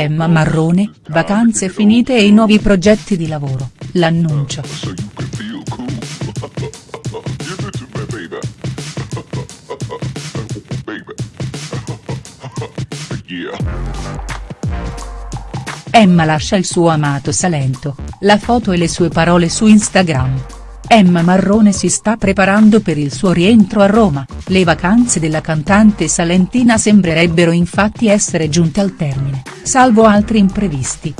Emma Marrone, vacanze finite e i nuovi progetti di lavoro, l'annuncio. Emma lascia il suo amato Salento, la foto e le sue parole su Instagram. Emma Marrone si sta preparando per il suo rientro a Roma, le vacanze della cantante salentina sembrerebbero infatti essere giunte al termine, salvo altri imprevisti.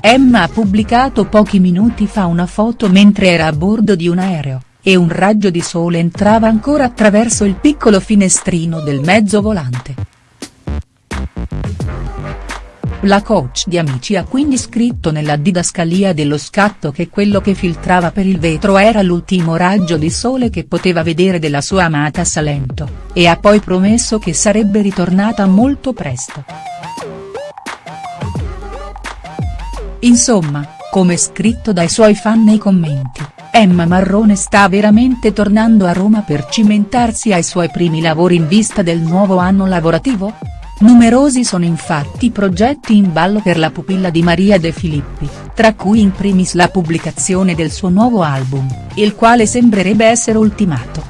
Emma ha pubblicato pochi minuti fa una foto mentre era a bordo di un aereo, e un raggio di sole entrava ancora attraverso il piccolo finestrino del mezzo volante. La coach di Amici ha quindi scritto nella didascalia dello scatto che quello che filtrava per il vetro era l'ultimo raggio di sole che poteva vedere della sua amata Salento, e ha poi promesso che sarebbe ritornata molto presto. Insomma, come scritto dai suoi fan nei commenti, Emma Marrone sta veramente tornando a Roma per cimentarsi ai suoi primi lavori in vista del nuovo anno lavorativo?. Numerosi sono infatti i progetti in ballo per la pupilla di Maria De Filippi, tra cui in primis la pubblicazione del suo nuovo album, il quale sembrerebbe essere ultimato.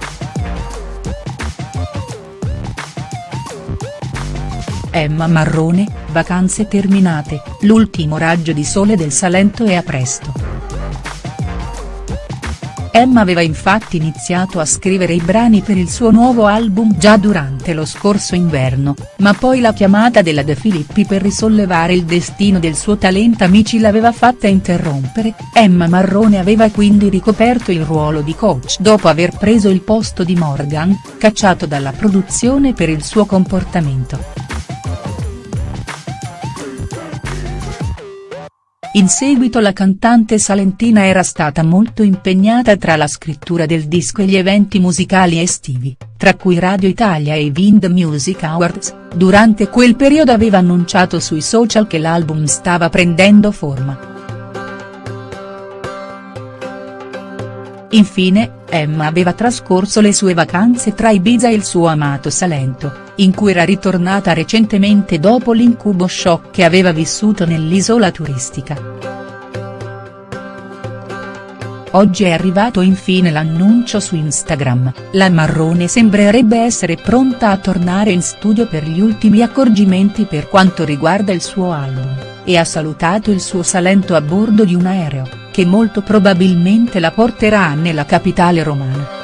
Emma Marrone, vacanze terminate, l'ultimo raggio di sole del Salento è a presto. Emma aveva infatti iniziato a scrivere i brani per il suo nuovo album già durante lo scorso inverno, ma poi la chiamata della De Filippi per risollevare il destino del suo talento Amici l'aveva fatta interrompere, Emma Marrone aveva quindi ricoperto il ruolo di coach dopo aver preso il posto di Morgan, cacciato dalla produzione per il suo comportamento. In seguito la cantante salentina era stata molto impegnata tra la scrittura del disco e gli eventi musicali estivi, tra cui Radio Italia e i Vind Music Awards, durante quel periodo aveva annunciato sui social che l'album stava prendendo forma. Infine, Emma aveva trascorso le sue vacanze tra Ibiza e il suo amato Salento, in cui era ritornata recentemente dopo l'incubo shock che aveva vissuto nell'isola turistica. Oggi è arrivato infine l'annuncio su Instagram, la Marrone sembrerebbe essere pronta a tornare in studio per gli ultimi accorgimenti per quanto riguarda il suo album, e ha salutato il suo Salento a bordo di un aereo che molto probabilmente la porterà nella capitale romana.